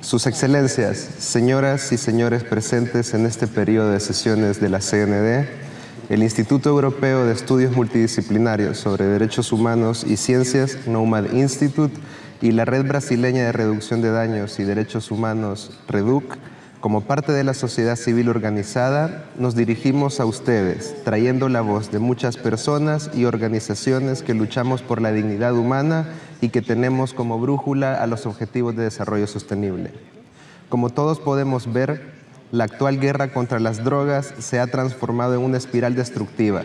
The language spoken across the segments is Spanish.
Sus Excelencias, señoras y señores presentes en este periodo de sesiones de la CND, el Instituto Europeo de Estudios Multidisciplinarios sobre Derechos Humanos y Ciencias, NOMAD Institute, y la Red Brasileña de Reducción de Daños y Derechos Humanos, REDUC, como parte de la sociedad civil organizada, nos dirigimos a ustedes, trayendo la voz de muchas personas y organizaciones que luchamos por la dignidad humana y que tenemos como brújula a los objetivos de desarrollo sostenible. Como todos podemos ver, la actual guerra contra las drogas se ha transformado en una espiral destructiva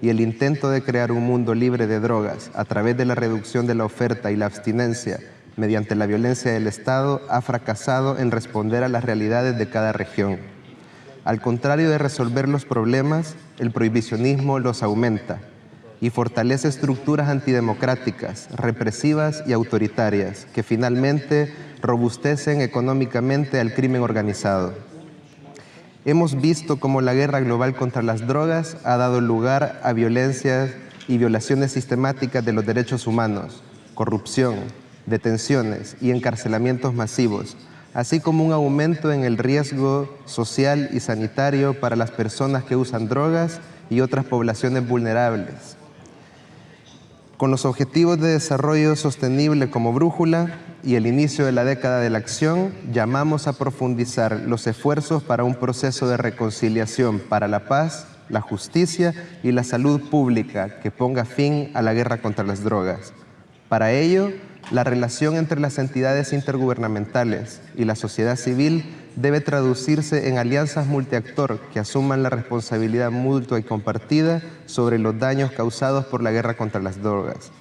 y el intento de crear un mundo libre de drogas a través de la reducción de la oferta y la abstinencia mediante la violencia del Estado, ha fracasado en responder a las realidades de cada región. Al contrario de resolver los problemas, el prohibicionismo los aumenta y fortalece estructuras antidemocráticas, represivas y autoritarias que finalmente robustecen económicamente al crimen organizado. Hemos visto cómo la guerra global contra las drogas ha dado lugar a violencias y violaciones sistemáticas de los derechos humanos, corrupción, detenciones y encarcelamientos masivos, así como un aumento en el riesgo social y sanitario para las personas que usan drogas y otras poblaciones vulnerables. Con los Objetivos de Desarrollo Sostenible como brújula y el inicio de la década de la acción, llamamos a profundizar los esfuerzos para un proceso de reconciliación para la paz, la justicia y la salud pública que ponga fin a la guerra contra las drogas. Para ello, la relación entre las entidades intergubernamentales y la sociedad civil debe traducirse en alianzas multiactor que asuman la responsabilidad mutua y compartida sobre los daños causados por la guerra contra las drogas.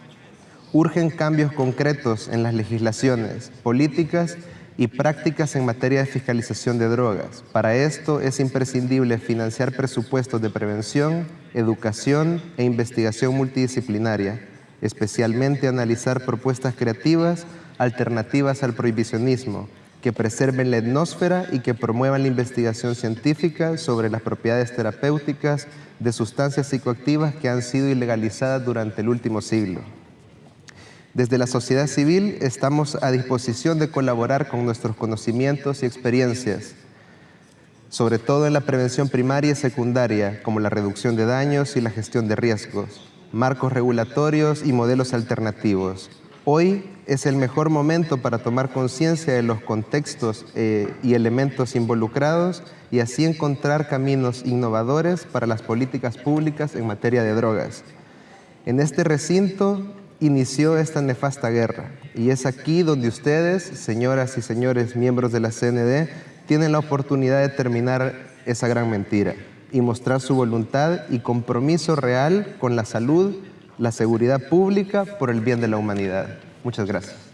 Urgen cambios concretos en las legislaciones, políticas y prácticas en materia de fiscalización de drogas. Para esto es imprescindible financiar presupuestos de prevención, educación e investigación multidisciplinaria, especialmente analizar propuestas creativas alternativas al prohibicionismo, que preserven la atmósfera y que promuevan la investigación científica sobre las propiedades terapéuticas de sustancias psicoactivas que han sido ilegalizadas durante el último siglo. Desde la sociedad civil estamos a disposición de colaborar con nuestros conocimientos y experiencias, sobre todo en la prevención primaria y secundaria, como la reducción de daños y la gestión de riesgos marcos regulatorios y modelos alternativos. Hoy es el mejor momento para tomar conciencia de los contextos eh, y elementos involucrados y así encontrar caminos innovadores para las políticas públicas en materia de drogas. En este recinto inició esta nefasta guerra y es aquí donde ustedes, señoras y señores miembros de la CND, tienen la oportunidad de terminar esa gran mentira y mostrar su voluntad y compromiso real con la salud, la seguridad pública por el bien de la humanidad. Muchas gracias.